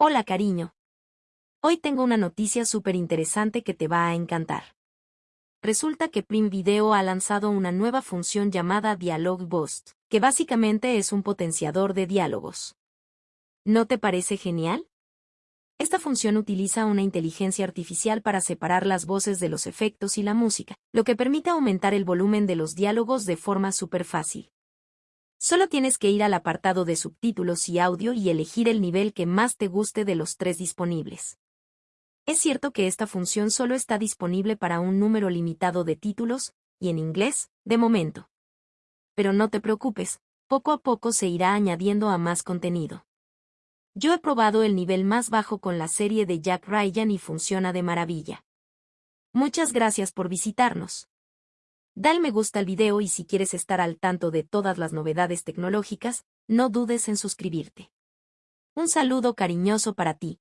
Hola cariño. Hoy tengo una noticia súper interesante que te va a encantar. Resulta que Prim Video ha lanzado una nueva función llamada Dialog Boost, que básicamente es un potenciador de diálogos. ¿No te parece genial? Esta función utiliza una inteligencia artificial para separar las voces de los efectos y la música, lo que permite aumentar el volumen de los diálogos de forma súper fácil. Solo tienes que ir al apartado de subtítulos y audio y elegir el nivel que más te guste de los tres disponibles. Es cierto que esta función solo está disponible para un número limitado de títulos, y en inglés, de momento. Pero no te preocupes, poco a poco se irá añadiendo a más contenido. Yo he probado el nivel más bajo con la serie de Jack Ryan y funciona de maravilla. Muchas gracias por visitarnos. Dale me gusta al video y si quieres estar al tanto de todas las novedades tecnológicas, no dudes en suscribirte. Un saludo cariñoso para ti.